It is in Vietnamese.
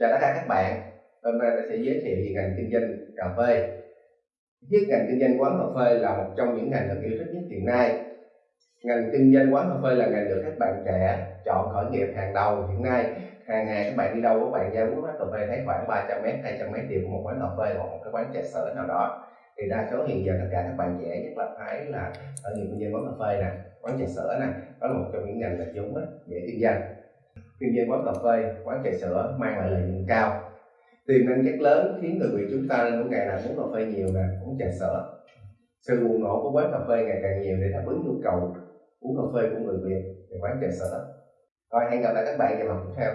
Chào tất cả các bạn, hôm nay tôi sẽ giới thiệu về ngành kinh doanh cà phê. Thiết ngành kinh doanh quán cà phê là một trong những ngành được yêu thích nhất hiện nay. Ngành kinh doanh quán cà phê là ngành được các bạn trẻ chọn khởi nghiệp hàng đầu hiện nay. Hàng ngày các bạn đi đâu các bạn ra uống quán cà phê thấy khoảng 300 m, 200 m đều có một quán cà phê hoặc một cái quán trà sữa nào đó. Thì đa số hiện giờ tất cả các bạn trẻ nhất là phải là ở nghiệp kinh doanh quán cà phê nè, quán trà sữa nè, đó là một trong những ngành là chúng để kinh doanh kinh doanh quán cà phê, quán trà sữa mang lại lợi nhuận cao. Tiềm năng rất lớn khiến người việt chúng ta nên mỗi ngày là uống cà phê nhiều nè, uống trà sữa. Sự bùng nổ của quán cà phê ngày càng nhiều để đáp ứng nhu cầu uống cà phê của người việt về quán trà sữa. Rồi, hẹn gặp lại các bạn vào lần tiếp theo.